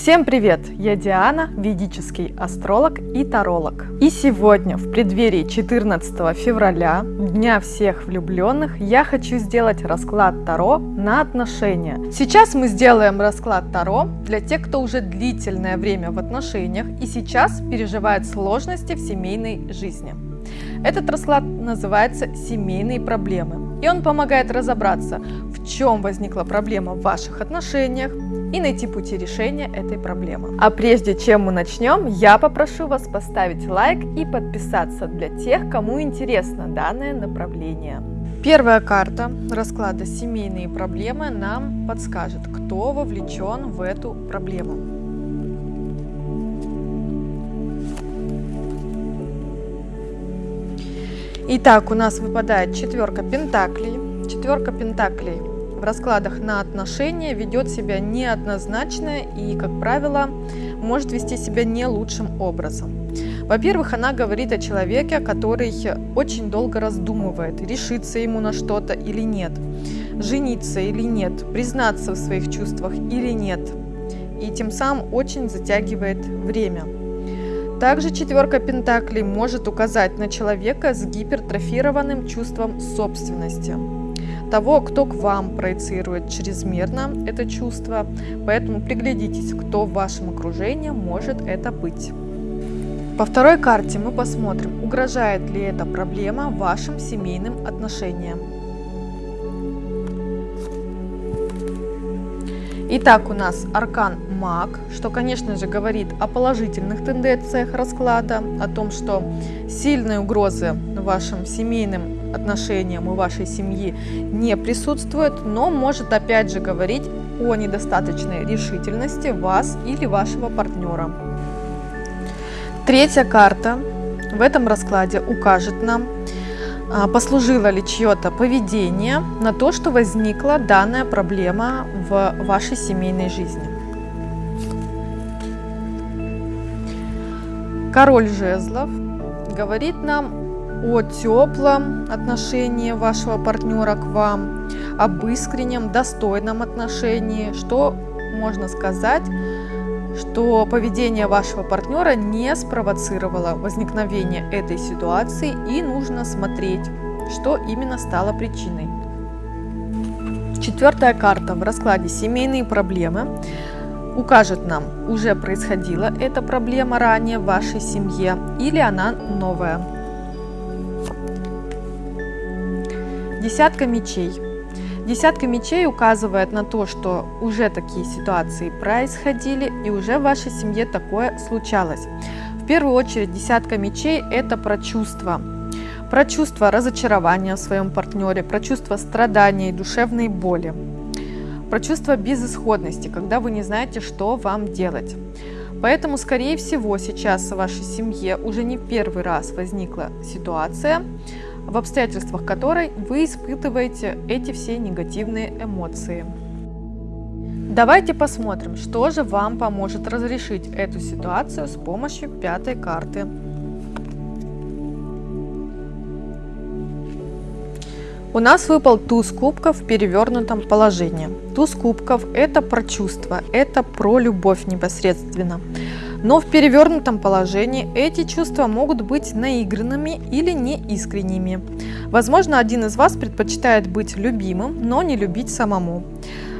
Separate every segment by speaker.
Speaker 1: Всем привет! Я Диана, ведический астролог и таролог. И сегодня, в преддверии 14 февраля, Дня всех влюбленных, я хочу сделать расклад Таро на отношения. Сейчас мы сделаем расклад Таро для тех, кто уже длительное время в отношениях и сейчас переживает сложности в семейной жизни. Этот расклад называется «Семейные проблемы», и он помогает разобраться, чем возникла проблема в ваших отношениях, и найти пути решения этой проблемы. А прежде чем мы начнем, я попрошу вас поставить лайк и подписаться для тех, кому интересно данное направление. Первая карта расклада «Семейные проблемы» нам подскажет, кто вовлечен в эту проблему. Итак, у нас выпадает четверка пентаклей. Четверка пентаклей в раскладах на отношения ведет себя неоднозначно и, как правило, может вести себя не лучшим образом. Во-первых, она говорит о человеке, который очень долго раздумывает, решиться ему на что-то или нет, жениться или нет, признаться в своих чувствах или нет, и тем самым очень затягивает время. Также четверка пентаклей может указать на человека с гипертрофированным чувством собственности того, кто к вам проецирует чрезмерно это чувство. Поэтому приглядитесь, кто в вашем окружении может это быть. По второй карте мы посмотрим, угрожает ли эта проблема вашим семейным отношениям. Итак, у нас аркан маг, что, конечно же, говорит о положительных тенденциях расклада, о том, что сильные угрозы вашим семейным отношениям и вашей семьи не присутствует, но может опять же говорить о недостаточной решительности вас или вашего партнера. Третья карта в этом раскладе укажет нам, а, послужило ли чье-то поведение на то, что возникла данная проблема в вашей семейной жизни. Король жезлов говорит нам о теплом отношении вашего партнера к вам, об искреннем, достойном отношении, что можно сказать, что поведение вашего партнера не спровоцировало возникновение этой ситуации и нужно смотреть, что именно стало причиной. Четвертая карта в раскладе «Семейные проблемы» укажет нам, уже происходила эта проблема ранее в вашей семье или она новая. Десятка мечей. Десятка мечей указывает на то, что уже такие ситуации происходили и уже в вашей семье такое случалось. В первую очередь десятка мечей – это про чувства. Про чувство разочарования в своем партнере, про чувство страдания и душевной боли. Про чувство безысходности, когда вы не знаете, что вам делать. Поэтому, скорее всего, сейчас в вашей семье уже не первый раз возникла ситуация, в обстоятельствах которой вы испытываете эти все негативные эмоции. Давайте посмотрим, что же вам поможет разрешить эту ситуацию с помощью пятой карты. У нас выпал туз кубков в перевернутом положении. Туз кубков – это про чувства, это про любовь непосредственно. Но в перевернутом положении эти чувства могут быть наигранными или неискренними. Возможно, один из вас предпочитает быть любимым, но не любить самому.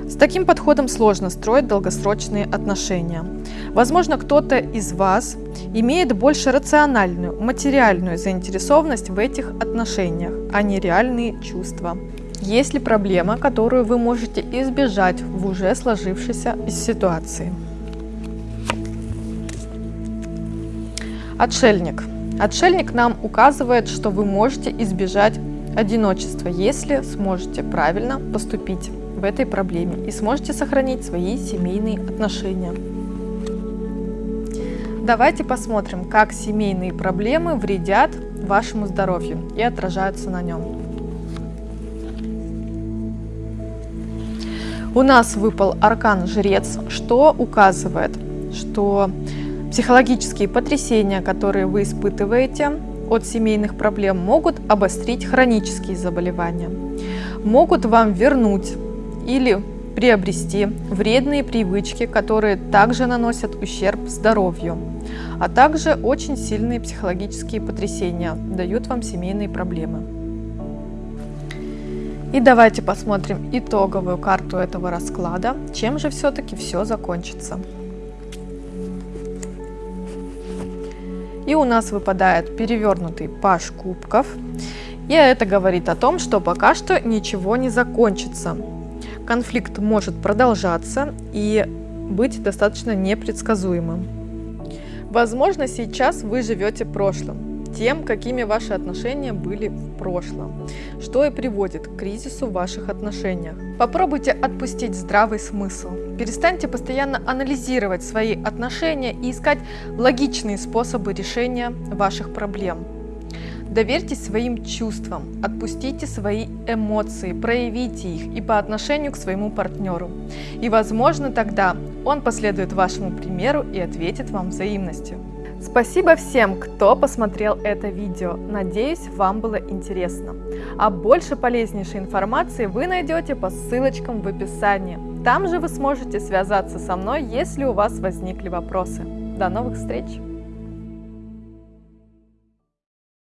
Speaker 1: С таким подходом сложно строить долгосрочные отношения. Возможно, кто-то из вас имеет больше рациональную, материальную заинтересованность в этих отношениях, а не реальные чувства. Есть ли проблема, которую вы можете избежать в уже сложившейся ситуации? Отшельник. Отшельник нам указывает, что вы можете избежать одиночества, если сможете правильно поступить в этой проблеме и сможете сохранить свои семейные отношения. Давайте посмотрим, как семейные проблемы вредят вашему здоровью и отражаются на нем. У нас выпал аркан Жрец, что указывает, что Психологические потрясения, которые вы испытываете от семейных проблем, могут обострить хронические заболевания, могут вам вернуть или приобрести вредные привычки, которые также наносят ущерб здоровью, а также очень сильные психологические потрясения, дают вам семейные проблемы. И давайте посмотрим итоговую карту этого расклада, чем же все-таки все закончится. И у нас выпадает перевернутый паш кубков. И это говорит о том, что пока что ничего не закончится. Конфликт может продолжаться и быть достаточно непредсказуемым. Возможно, сейчас вы живете прошлым, тем, какими ваши отношения были в прошлом, что и приводит к кризису в ваших отношениях. Попробуйте отпустить здравый смысл. Перестаньте постоянно анализировать свои отношения и искать логичные способы решения ваших проблем. Доверьтесь своим чувствам, отпустите свои эмоции, проявите их и по отношению к своему партнеру. И возможно тогда он последует вашему примеру и ответит вам взаимностью. Спасибо всем, кто посмотрел это видео. Надеюсь, вам было интересно. А больше полезнейшей информации вы найдете по ссылочкам в описании. Там же вы сможете связаться со мной, если у вас возникли вопросы. До новых встреч!